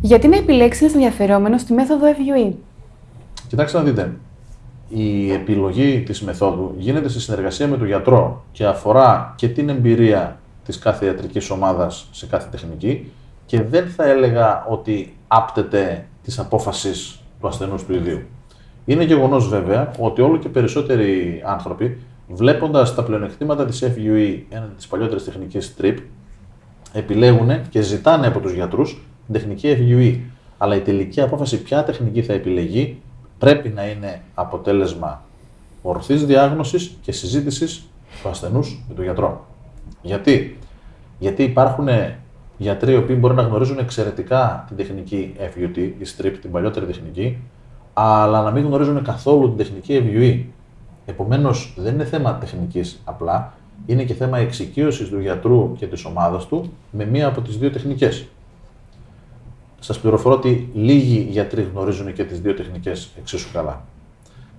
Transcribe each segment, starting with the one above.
Γιατί να επιλέξεις ένας ενδιαφερόμενος στη μέθοδο FUE. Κοιτάξτε να δείτε. Η επιλογή της μεθόδου γίνεται σε συνεργασία με τον γιατρό και αφορά και την εμπειρία της κάθε ιατρικής ομάδας σε κάθε τεχνική και δεν θα έλεγα ότι άπτεται της απόφασης του ασθενούς του ιδίου. Είναι γεγονός βέβαια ότι όλο και περισσότεροι άνθρωποι βλέποντας τα πλεονεκτήματα της FUE έναντι της παλιότερης τεχνικής TRIP επιλέγουν και ζητάνε από τους γιατρούς την τεχνική FUE. Αλλά η τελική απόφαση ποια τεχνική θα επιλεγεί πρέπει να είναι αποτέλεσμα ορθής διάγνωσης και συζήτησης του ασθενούς με τον γιατρό. Γιατί; Γιατί υπάρχουν γιατροί οι οποίοι μπορεί να γνωρίζουν εξαιρετικά την τεχνική FUT, η strip, την παλιότερη τεχνική, αλλά να μην γνωρίζουν καθόλου την τεχνική FUE. Επομένως, δεν είναι θέμα τεχνικής απλά, είναι και θέμα εξοικείωσης του γιατρού και της ομάδας του με μία από τις δύο τεχνικές. Σας πληροφορώ ότι λίγοι γιατροί γνωρίζουν και τις δύο τεχνικές εξίσου καλά.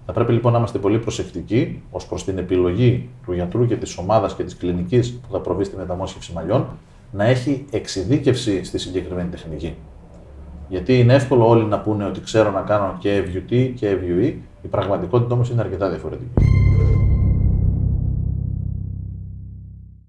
Θα πρέπει λοιπόν να είμαστε πολύ προσεκτικοί ως προς την επιλογή του γιατρού και της ομάδας και της κλινικής που θα προβεί στη μεταμόσχευση μαλλιών να έχει εξειδίκευση στη συγκεκριμένη τεχνική. Γιατί είναι εύκολο όλοι να πούνε ότι ξέρω να κάνω και FUT και FUE, η πραγματικότητα όμως είναι αρκετά διαφορετική.